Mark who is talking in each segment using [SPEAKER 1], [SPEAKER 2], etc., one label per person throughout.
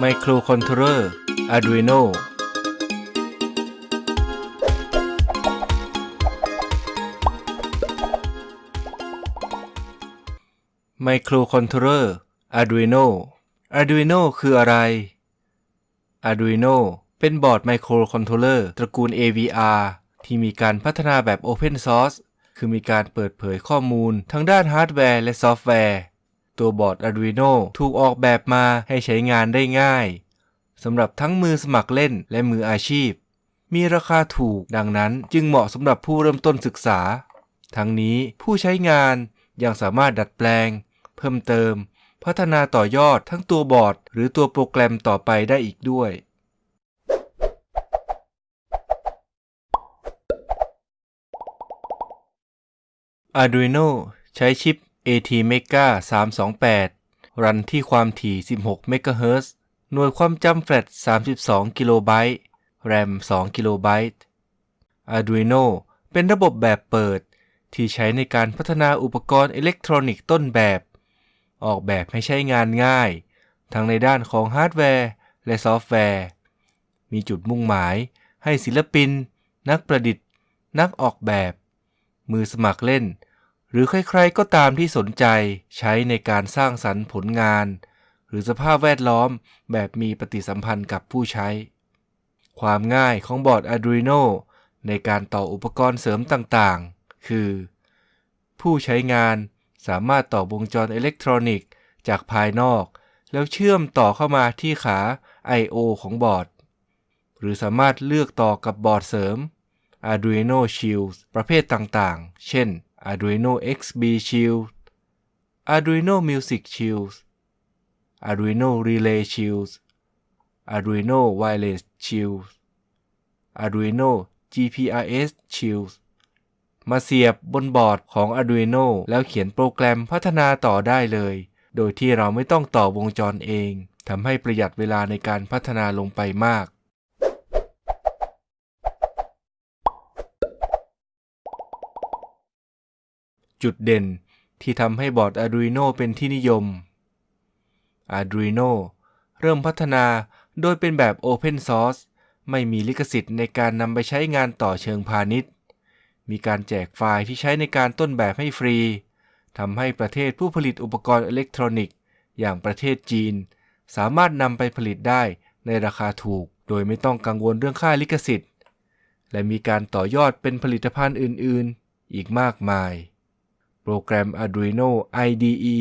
[SPEAKER 1] Microcontroller Arduino Microcontroller Arduino Arduino คืออะไร Arduino เป็นบอร์ดไมโครคอนโทรลเลอร์ตระกูล AVR ที่มีการพัฒนาแบบ Open Source คือมีการเปิดเผยข้อมูลทั้งด้านฮาร์ดแวร์และซอฟต์แวร์ ตัวบอร์ด Arduino ถูกออกแบบมาให้ใช้งานได้ง่ายสำหรับทั้งมือสมัครเล่นและมืออาชีพ มีราคาถูกดังนั้นจึงเหมาะสำหรับผู้เริ่มต้นศึกษา ทั้งนี้ผู้ใช้งานยังสามารถดัดแปลง เพิ่มเติม พัฒนาต่อยอดทั้งตัวบอร์ด หรือตัวโปรแกรมต่อไปได้อีกด้วย Arduino ใช้ชิป ATmega 328 รันที่ความถี่ 16 MHz หน่วยความจำแฟลช 32 กิโลไบต์ RAM 2 กิโลไบต์ Arduino เป็นระบบแบบเปิด ที่ใช้ในการพัฒนาอุปกรณ์อิเล็กทรอนิกส์ต้นแบบ ออกแบบให้ใช้งานง่าย ทั้งในด้านของฮาร์ดแวร์ และซอฟต์แวร์ มีจุดมุ่งหมายให้ศิลปิน นักประดิษฐ์ นักออกแบบ มือสมัครเล่น หรือใครๆก็ตามที่สนใจใช้ในการสร้างสรรค์ผลงาน หรือสภาพแวดล้อมแบบมีปฏิสัมพันธ์กับผู้ใช้ ความง่ายของบอร์ด Arduino ในการต่ออุปกรณ์เสริมต่างๆ คือ ผู้ใช้งานสามารถต่อวงจรอิเล็กทรอนิกส์ จากภายนอก แล้วเชื่อมต่อเข้ามาที่ขา I/O ของบอร์ด หรือสามารถเลือกต่อกับบอร์ดเสริม Arduino Shield ประเภทต่างๆ เช่น Arduino XB Shield Arduino Music Shield Arduino Relay Shield Arduino Wireless Shield Arduino GPRS Shield มาเสียบบนบอร์ดของ Arduino แล้วเขียนโปรแกรมพัฒนาต่อได้เลย โดยที่เราไม่ต้องต่อวงจรเองทำให้ประหยัดเวลาในการพัฒนาลงไปมาก จุดเด่นที่ทำให้บอร์ด Arduino เป็นที่นิยม Arduino เริ่มพัฒนาโดยเป็นแบบ Open Source ไม่มีลิขสิทธิ์ในการนำไปใช้งานต่อเชิงพาณิชย์ มีการแจกไฟล์ที่ใช้ในการต้นแบบให้ฟรี ทำให้ประเทศผู้ผลิตอุปกรณ์อิเล็กทรอนิกส์ อย่างประเทศจีน สามารถนำไปผลิตได้ในราคาถูก โดยไม่ต้องกังวลเรื่องค่าลิขสิทธิ์ และมีการต่อยอดเป็นผลิตภัณฑ์อื่น ๆ อีกมากมาย โปรแกรม Arduino IDE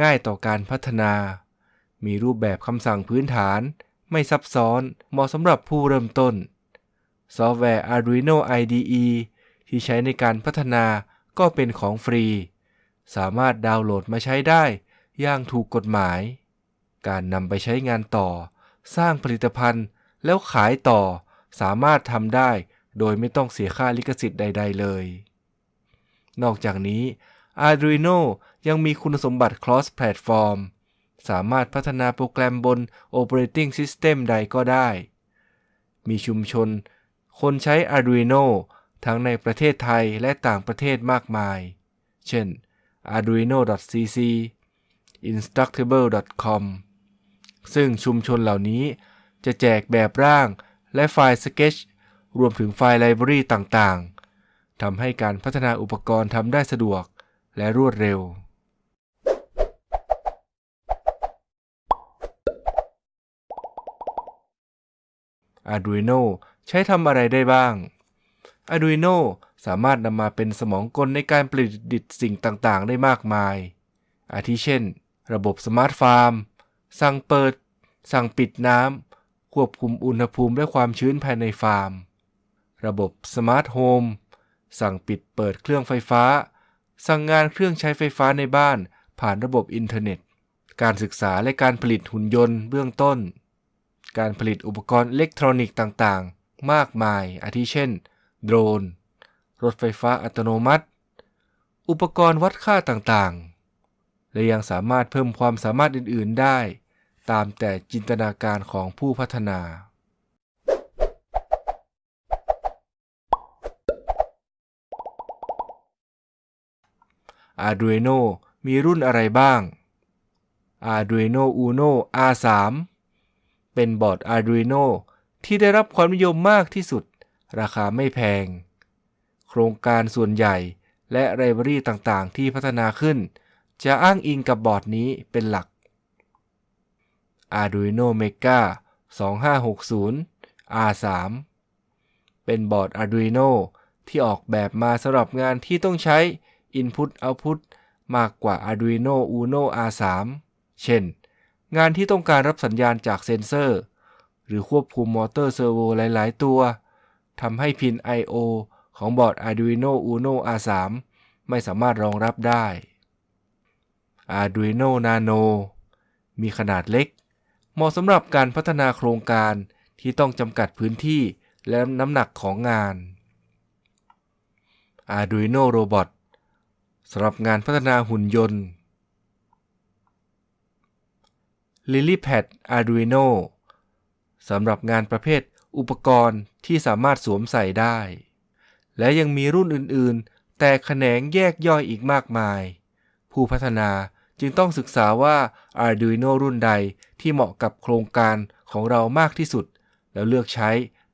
[SPEAKER 1] ง่ายต่อการพัฒนา มีรูปแบบคำสั่งพื้นฐาน ไม่ซับซ้อน เหมาะสำหรับผู้เริ่มต้น ซอฟต์แวร์ Arduino IDE ที่ใช้ในการพัฒนาก็เป็นของฟรี สามารถดาวน์โหลดมาใช้ได้อย่างถูกกฎหมาย การนำไปใช้งานต่อ สร้างผลิตภัณฑ์แล้วขายต่อ สามารถทำได้โดยไม่ต้องเสียค่าลิขสิทธิ์ใด ๆ เลย นอกจากนี้ Arduino ยังมีคุณสมบัติ cross platform สามารถพัฒนาโปรแกรมบน Operating System ใดก็ได้ มีชุมชน คนใช้ Arduino ทั้งในประเทศไทยและต่างประเทศมากมาย เช่น arduino.cc instructable.com ซึ่งชุมชนเหล่านี้จะแจกแบบร่างและไฟล์ Sketch รวมถึงไฟล์ไลบรารีต่างๆ ทำให้การพัฒนาอุปกรณ์ทำได้สะดวกและรวดเร็ว Arduino ใช้ทำอะไรได้บ้าง Arduino สามารถนำมาเป็นสมองกลในการประดิษฐ์สิ่งต่างๆ ได้มากมาย อาทิเช่น ระบบ smart farm สั่งเปิด สั่งปิดน้ำ ควบคุมอุณหภูมิและความชื้นภายในฟาร์ม ระบบ smart home สั่งปิดเปิดเครื่องไฟฟ้า สั่งงานเครื่องใช้ไฟฟ้าในบ้านผ่านระบบอินเทอร์เน็ต การศึกษาและการผลิตหุ่นยนต์เบื้องต้น การผลิตอุปกรณ์อิเล็กทรอนิกส์ต่างๆ มากมาย อาทิเช่น โดรน รถไฟฟ้าอัตโนมัติ อุปกรณ์วัดค่าต่างๆ และยังสามารถเพิ่มความสามารถอื่น ๆ ได้ ตามแต่จินตนาการของผู้พัฒนา Arduino มีรุ่นอะไรบ้าง Arduino Uno R3 เป็นบอร์ด Arduino ที่ได้รับความนิยมมากที่สุด ราคาไม่แพง โครงการส่วนใหญ่และไลบรารีต่างๆ ที่พัฒนาขึ้น จะอ้างอิงกับบอร์ดนี้เป็นหลัก Arduino Mega 2560 R3 เป็นบอร์ด Arduino ที่ออกแบบมาสำหรับงานที่ต้องใช้ Input Output มากกว่า Arduino Uno R3 เช่น งานที่ต้องการรับสัญญาณจากเซ็นเซอร์ หรือควบคุมมอเตอร์เซอร์โวหลาย ๆ ตัวทำให้พิน I/O ของบอร์ด Arduino Uno R3 ไม่สามารถรองรับได้ Arduino Nano มีขนาดเล็ก เหมาะสำหรับการพัฒนาโครงการที่ต้องจำกัดพื้นที่และน้ำหนักของงาน Arduino Robot สำหรับงานพัฒนาหุ่นยนต์ LilyPad Arduino สำหรับงานประเภทอุปกรณ์ที่สามารถสวมใส่ได้ และยังมีรุ่นอื่นๆ แต่แขนงแยกย่อยอีกมากมาย ผู้พัฒนาจึงต้องศึกษาว่า Arduino รุ่นใดที่เหมาะกับโครงการของเรามากที่สุด แล้วเลือกใช้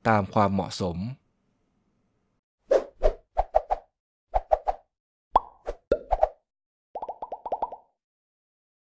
[SPEAKER 1] ตามความเหมาะสม